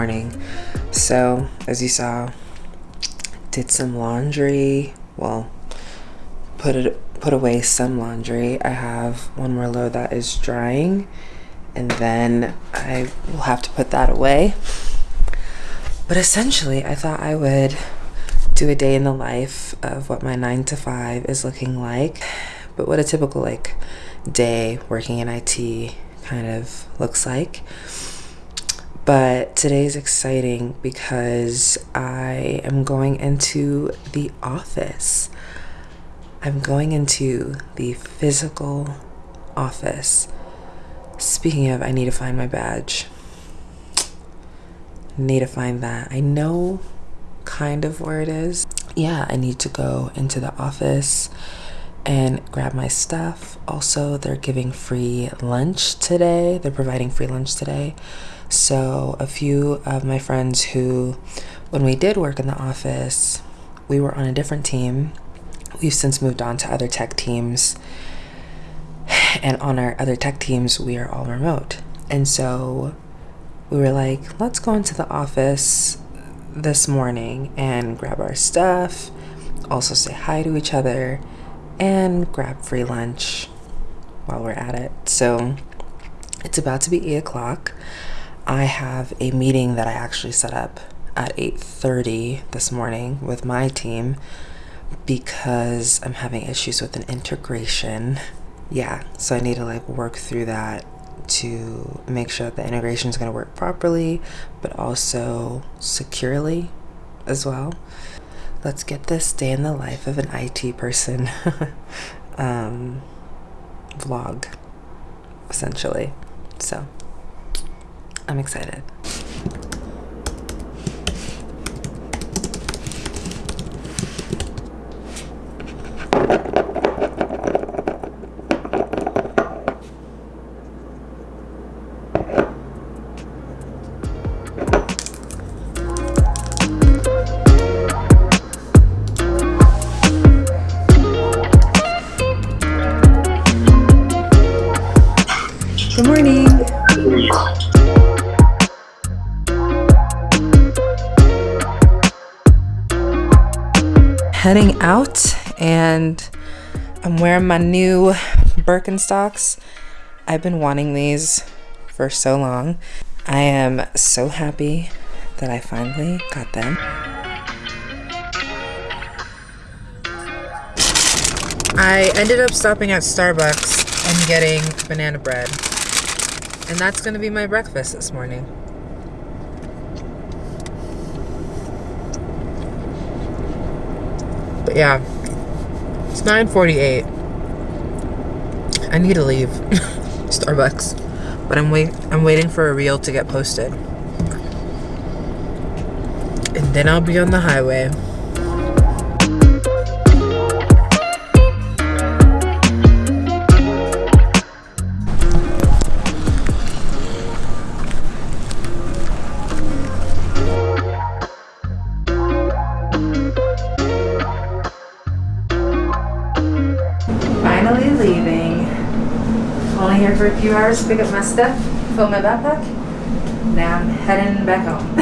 morning. So, as you saw, did some laundry. Well, put it put away some laundry. I have one more load that is drying, and then I will have to put that away. But essentially, I thought I would do a day in the life of what my nine to five is looking like, but what a typical like day working in IT kind of looks like. But today is exciting because I am going into the office. I'm going into the physical office. Speaking of, I need to find my badge. Need to find that. I know kind of where it is. Yeah, I need to go into the office and grab my stuff. Also, they're giving free lunch today. They're providing free lunch today. So, a few of my friends who, when we did work in the office, we were on a different team. We've since moved on to other tech teams. And on our other tech teams, we are all remote. And so we were like, let's go into the office this morning and grab our stuff, also say hi to each other, and grab free lunch while we're at it. So it's about to be 8 o'clock. I have a meeting that I actually set up at 8.30 this morning with my team because I'm having issues with an integration. Yeah, so I need to like work through that to make sure that the integration is going to work properly, but also securely as well. Let's get this day in the life of an IT person um, vlog, essentially. So, I'm excited. Good morning. Heading out and I'm wearing my new Birkenstocks. I've been wanting these for so long. I am so happy that I finally got them. I ended up stopping at Starbucks and getting banana bread. And that's gonna be my breakfast this morning. But yeah, it's 9:48. I need to leave Starbucks, but I'm wait I'm waiting for a reel to get posted, and then I'll be on the highway. Here for a few hours pick up my stuff, fill my backpack. Now I'm heading back home.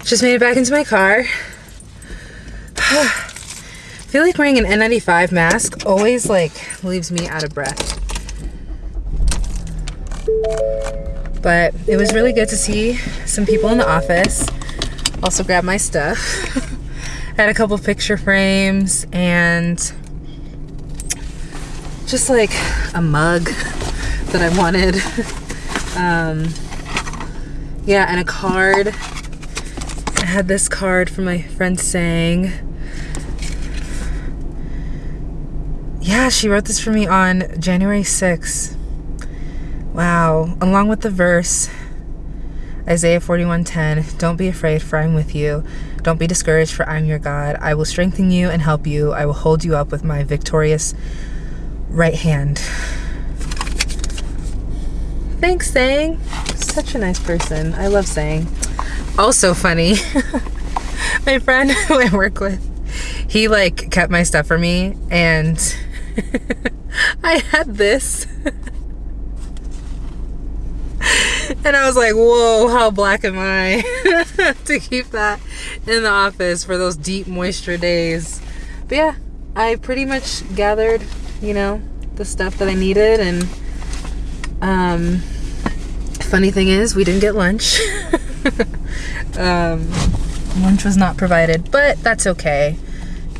Just made it back into my car. I feel like wearing an N95 mask always like leaves me out of breath. But it was really good to see some people in the office. Also grab my stuff. Had a couple picture frames and just like a mug that I wanted. Um, yeah, and a card. I had this card from my friend saying, yeah, she wrote this for me on January 6th. Wow. Along with the verse, Isaiah 41:10, Don't be afraid, for I'm with you. Don't be discouraged, for I'm your God. I will strengthen you and help you. I will hold you up with my victorious right hand. Thanks, Sang. Such a nice person. I love Sang. Also funny. my friend who I work with, he like kept my stuff for me and I had this. And I was like, whoa, how black am I to keep that in the office for those deep moisture days. But yeah, I pretty much gathered, you know, the stuff that I needed and um funny thing is we didn't get lunch. um lunch was not provided, but that's okay.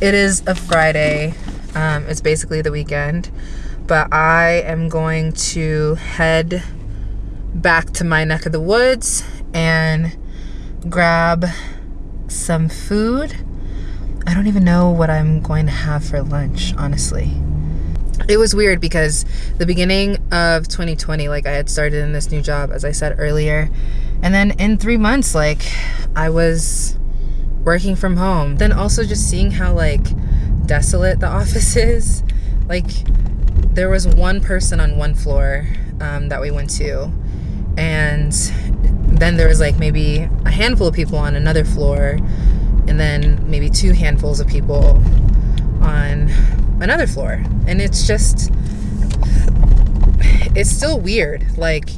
It is a Friday. Um, it's basically the weekend. But I am going to head back to my neck of the woods and grab some food. I don't even know what I'm going to have for lunch, honestly. It was weird because the beginning of 2020, like I had started in this new job, as I said earlier. And then in three months, like I was working from home. Then also just seeing how like desolate the office is. Like there was one person on one floor um, that we went to and then there was like maybe a handful of people on another floor and then maybe two handfuls of people on another floor. And it's just it's still weird. Like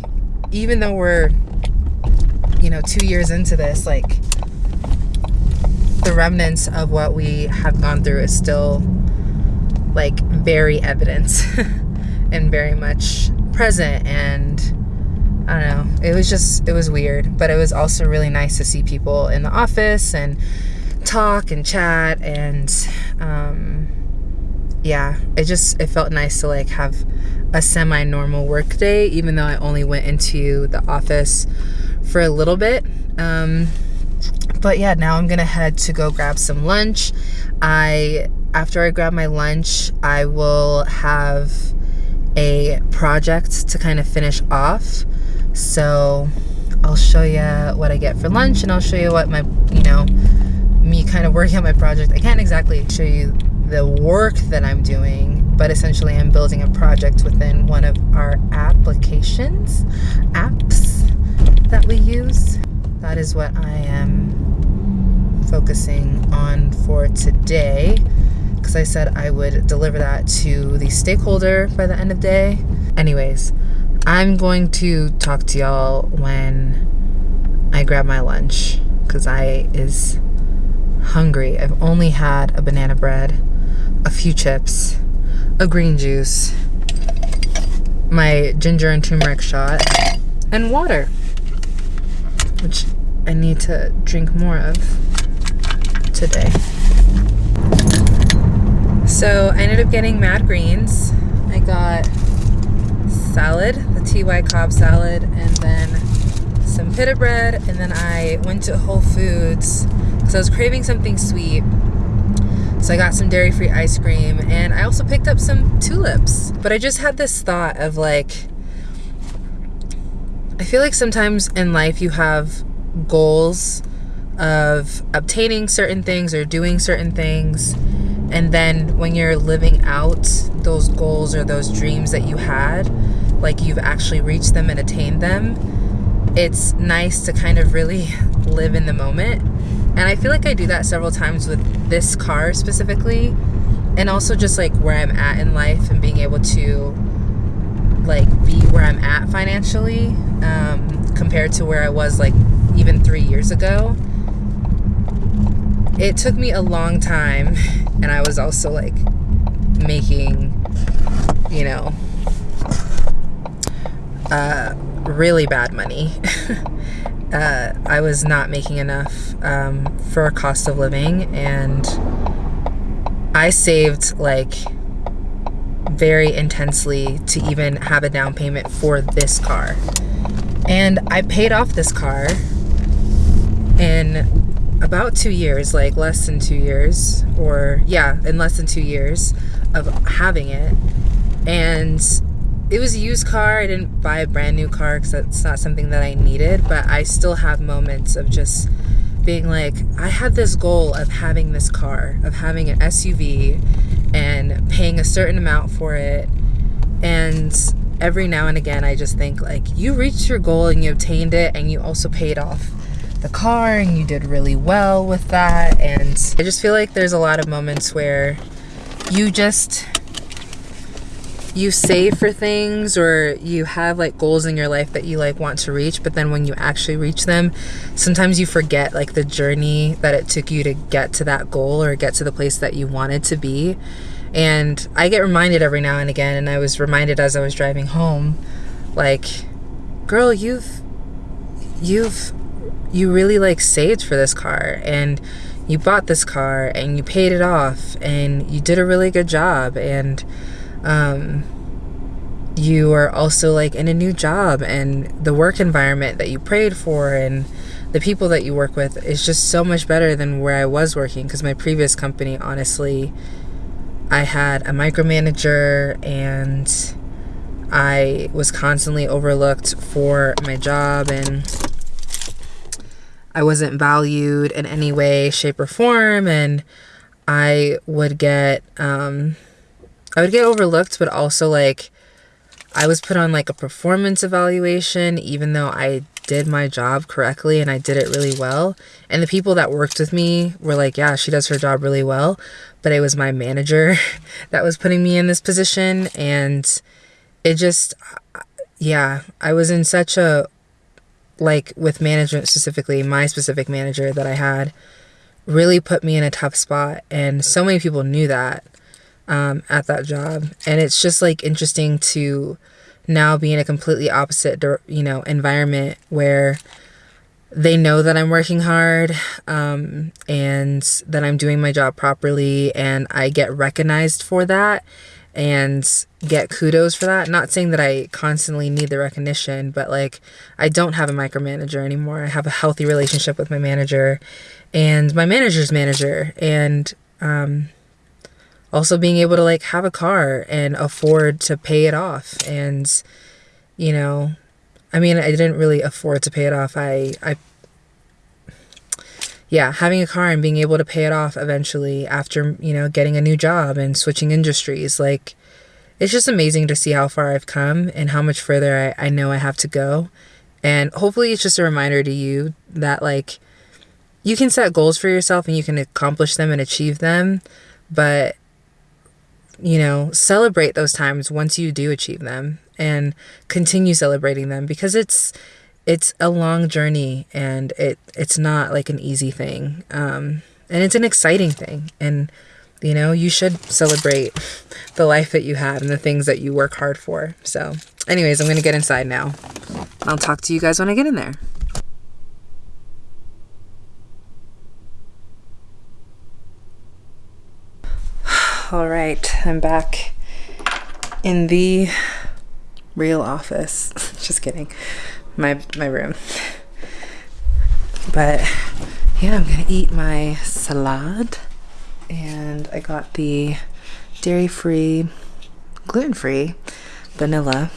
even though we're you know two years into this like the remnants of what we have gone through is still like very evident and very much present and I don't know. It was just, it was weird. But it was also really nice to see people in the office and talk and chat. And um, yeah, it just, it felt nice to like have a semi normal work day, even though I only went into the office for a little bit. Um, but yeah, now I'm gonna head to go grab some lunch. I, after I grab my lunch, I will have a project to kind of finish off so I'll show you what I get for lunch and I'll show you what my, you know, me kind of working on my project. I can't exactly show you the work that I'm doing, but essentially I'm building a project within one of our applications, apps that we use. That is what I am focusing on for today because I said I would deliver that to the stakeholder by the end of the day. Anyways, I'm going to talk to y'all when I grab my lunch because I is hungry. I've only had a banana bread, a few chips, a green juice, my ginger and turmeric shot, and water, which I need to drink more of today. So I ended up getting Mad Greens. I got salad, the TY Cobb salad, and then some pita bread. And then I went to Whole Foods because I was craving something sweet. So I got some dairy free ice cream and I also picked up some tulips. But I just had this thought of like, I feel like sometimes in life you have goals of obtaining certain things or doing certain things and then when you're living out those goals or those dreams that you had like you've actually reached them and attained them it's nice to kind of really live in the moment. And i feel like i do that several times with this car specifically and also just like where i'm at in life and being able to like be where i'm at financially um, compared to where i was like even three years ago. It took me a long time and I was also like making you know uh, really bad money uh, I was not making enough um, for a cost of living and I saved like very intensely to even have a down payment for this car and I paid off this car in about two years, like less than two years, or yeah, in less than two years of having it. And it was a used car. I didn't buy a brand new car because that's not something that I needed, but I still have moments of just being like, I had this goal of having this car, of having an SUV and paying a certain amount for it. And every now and again, I just think, like, you reached your goal and you obtained it and you also paid off the car and you did really well with that. And I just feel like there's a lot of moments where you just you save for things or you have like goals in your life that you like want to reach but then when you actually reach them sometimes you forget like the journey that it took you to get to that goal or get to the place that you wanted to be. And i get reminded every now and again and i was reminded as i was driving home like girl you've you've you really like saved for this car and you bought this car and you paid it off and you did a really good job and um, you are also like in a new job and the work environment that you prayed for and the people that you work with is just so much better than where I was working. Because my previous company honestly I had a micromanager and I was constantly overlooked for my job and I wasn't valued in any way shape or form. And I would get um I would get overlooked, but also like I was put on like a performance evaluation, even though I did my job correctly and I did it really well. And the people that worked with me were like, yeah, she does her job really well. But it was my manager that was putting me in this position. And it just, yeah, I was in such a, like with management specifically, my specific manager that I had really put me in a tough spot. And so many people knew that um, at that job. And it's just like interesting to now be in a completely opposite, you know, environment where they know that I'm working hard um, and that I'm doing my job properly and I get recognized for that and get kudos for that. Not saying that I constantly need the recognition, but like I don't have a micromanager anymore. I have a healthy relationship with my manager and my manager's manager. And um, also being able to like have a car and afford to pay it off and you know i mean i didn't really afford to pay it off. I i yeah having a car and being able to pay it off eventually after you know getting a new job and switching industries like it's just amazing to see how far i've come and how much further i, I know i have to go. And hopefully it's just a reminder to you that like you can set goals for yourself and you can accomplish them and achieve them but you know, celebrate those times once you do achieve them and continue celebrating them because it's it's a long journey and it it's not like an easy thing. Um, and it's an exciting thing and you know, you should celebrate the life that you have and the things that you work hard for. So, anyways, I'm going to get inside now. I'll talk to you guys when I get in there. All right, I'm back in the real office. Just kidding. My my room. But yeah, I'm gonna eat my salad. And I got the dairy-free, gluten-free vanilla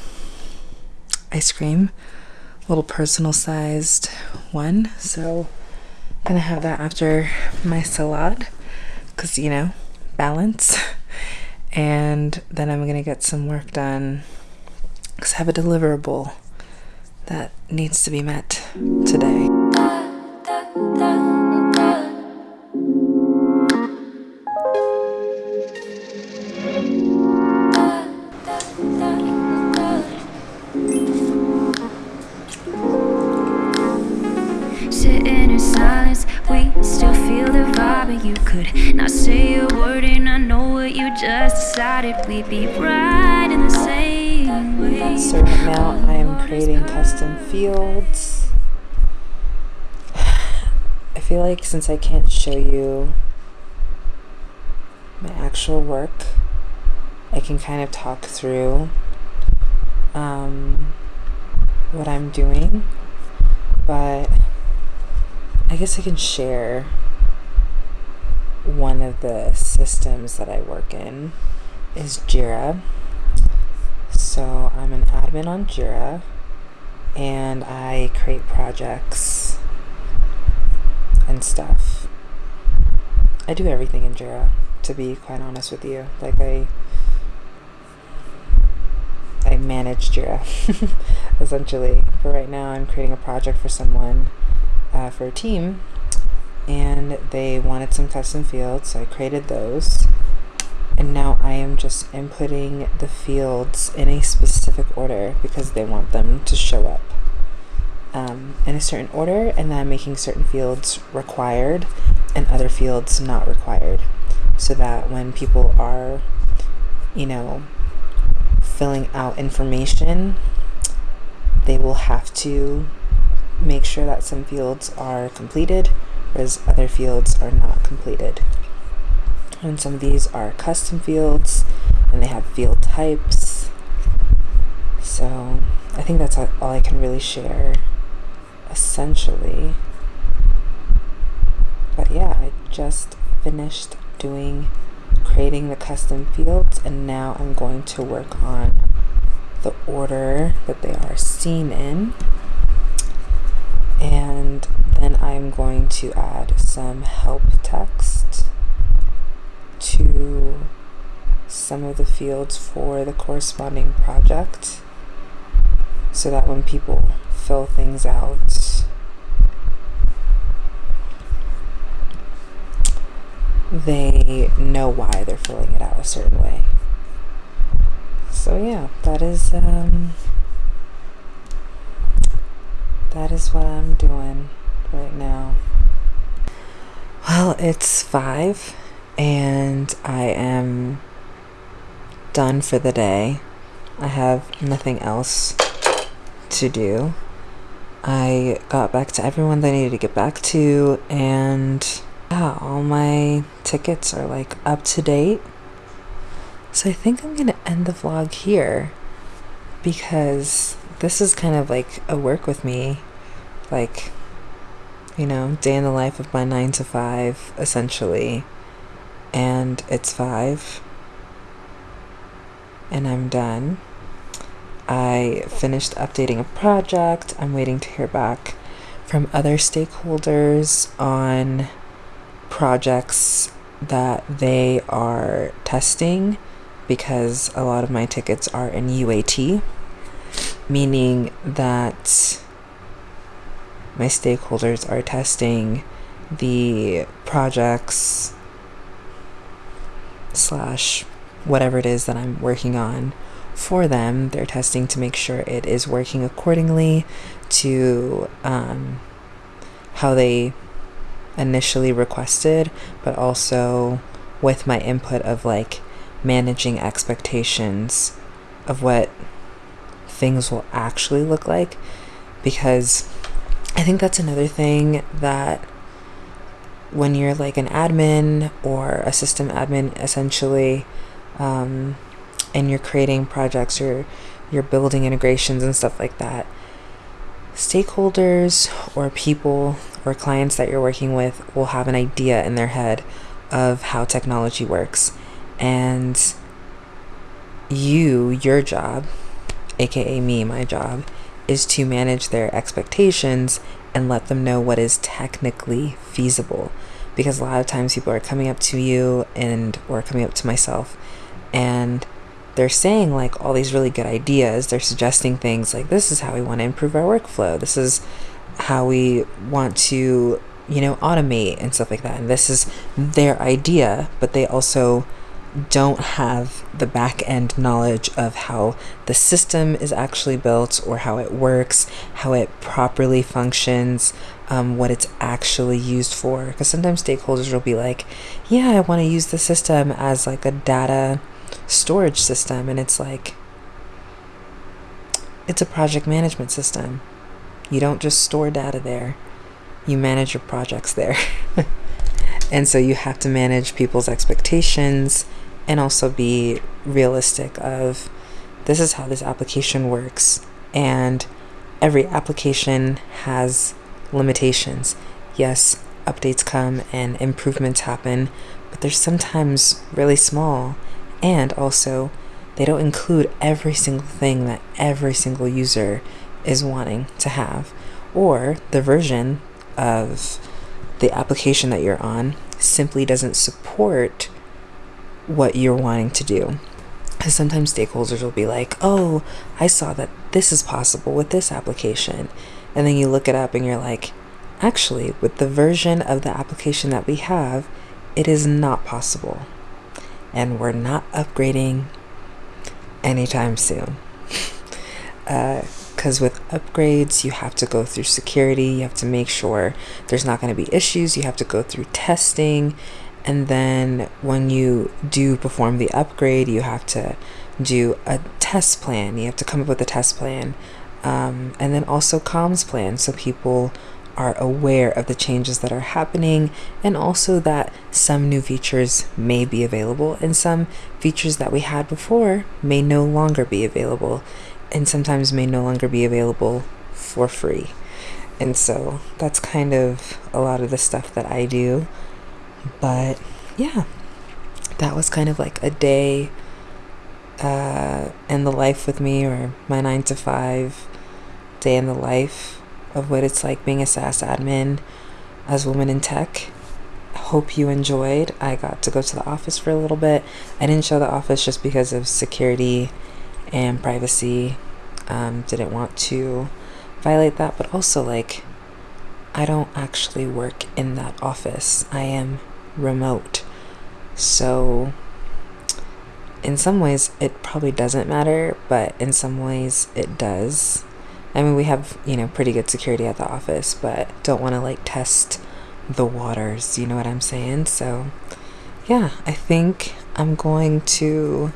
ice cream. Little personal sized one. So I'm gonna have that after my salad. Cause you know, balance. And then I'm going to get some work done because I have a deliverable that needs to be met today. Decided we'd be right in the same way. So right now I am creating custom fields. I feel like since I can't show you my actual work, I can kind of talk through um, what I'm doing, but I guess I can share one of the systems that I work in is Jira. So I'm an admin on Jira and I create projects and stuff. I do everything in Jira, to be quite honest with you. Like I I manage Jira essentially. But right now I'm creating a project for someone uh, for a team and they wanted some custom fields, so I created those. And now I am just inputting the fields in a specific order because they want them to show up um, in a certain order, and then I'm making certain fields required and other fields not required so that when people are, you know, filling out information, they will have to make sure that some fields are completed whereas other fields are not completed. And some of these are custom fields and they have field types. So I think that's all I can really share essentially. But yeah, I just finished doing creating the custom fields and now I'm going to work on the order that they are seen in and then I'm going to add some help text to some of the fields for the corresponding project so that when people fill things out they know why they're filling it out a certain way. So yeah, that is um, that is what I'm doing right now. Well, it's five and I am done for the day. I have nothing else to do. I got back to everyone that I needed to get back to and yeah, all my tickets are like up to date. So I think I'm gonna end the vlog here because this is kind of like a work with me. Like, you know, day in the life of my nine to five, essentially. And it's five. And I'm done. I finished updating a project. I'm waiting to hear back from other stakeholders on projects that they are testing because a lot of my tickets are in UAT, meaning that my stakeholders are testing the projects slash whatever it is that I'm working on for them. They're testing to make sure it is working accordingly to um, how they initially requested, but also with my input of like managing expectations of what things will actually look like. Because I think that's another thing that when you're like an admin or a system admin, essentially, um, and you're creating projects or you're building integrations and stuff like that, stakeholders or people or clients that you're working with will have an idea in their head of how technology works. And you, your job, aka me, my job, is to manage their expectations and let them know what is technically feasible. Because a lot of times people are coming up to you and or coming up to myself and they're saying like all these really good ideas. They're suggesting things like this is how we want to improve our workflow. This is how we want to, you know, automate and stuff like that. And this is their idea, but they also don't have the back end knowledge of how the system is actually built or how it works, how it properly functions, um, what it's actually used for. Because sometimes stakeholders will be like, yeah, I want to use the system as like a data storage system. And it's like, it's a project management system. You don't just store data there, you manage your projects there. and so you have to manage people's expectations and also be realistic of this is how this application works. And every application has limitations. Yes, updates come and improvements happen, but they're sometimes really small. And also they don't include every single thing that every single user is wanting to have. Or the version of the application that you're on simply doesn't support what you're wanting to do. Because sometimes stakeholders will be like, oh, I saw that this is possible with this application. And then you look it up and you're like, actually, with the version of the application that we have, it is not possible. And we're not upgrading anytime soon. Because uh, with upgrades, you have to go through security, you have to make sure there's not going to be issues, you have to go through testing. And then when you do perform the upgrade, you have to do a test plan. You have to come up with a test plan. Um, and then also comms plan so people are aware of the changes that are happening and also that some new features may be available and some features that we had before may no longer be available and sometimes may no longer be available for free. And so that's kind of a lot of the stuff that I do. But yeah, that was kind of like a day uh, in the life with me or my nine to five day in the life of what it's like being a SaaS admin as a woman in tech. Hope you enjoyed. I got to go to the office for a little bit. I didn't show the office just because of security and privacy. Um, didn't want to violate that, but also like I don't actually work in that office. I am remote. So in some ways it probably doesn't matter, but in some ways it does. I mean, we have, you know, pretty good security at the office, but don't want to like test the waters, you know what I'm saying? So, yeah, I think I'm going to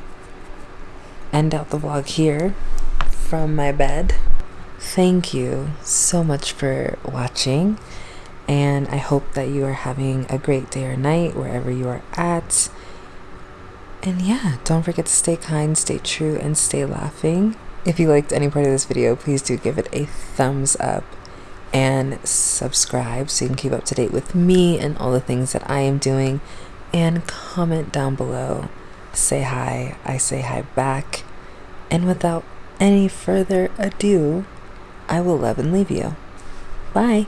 end out the vlog here from my bed. Thank you so much for watching, and I hope that you are having a great day or night wherever you are at. And yeah, don't forget to stay kind, stay true, and stay laughing. If you liked any part of this video, please do give it a thumbs up and subscribe so you can keep up to date with me and all the things that I am doing. And comment down below. Say hi. I say hi back. And without any further ado, I will love and leave you. Bye.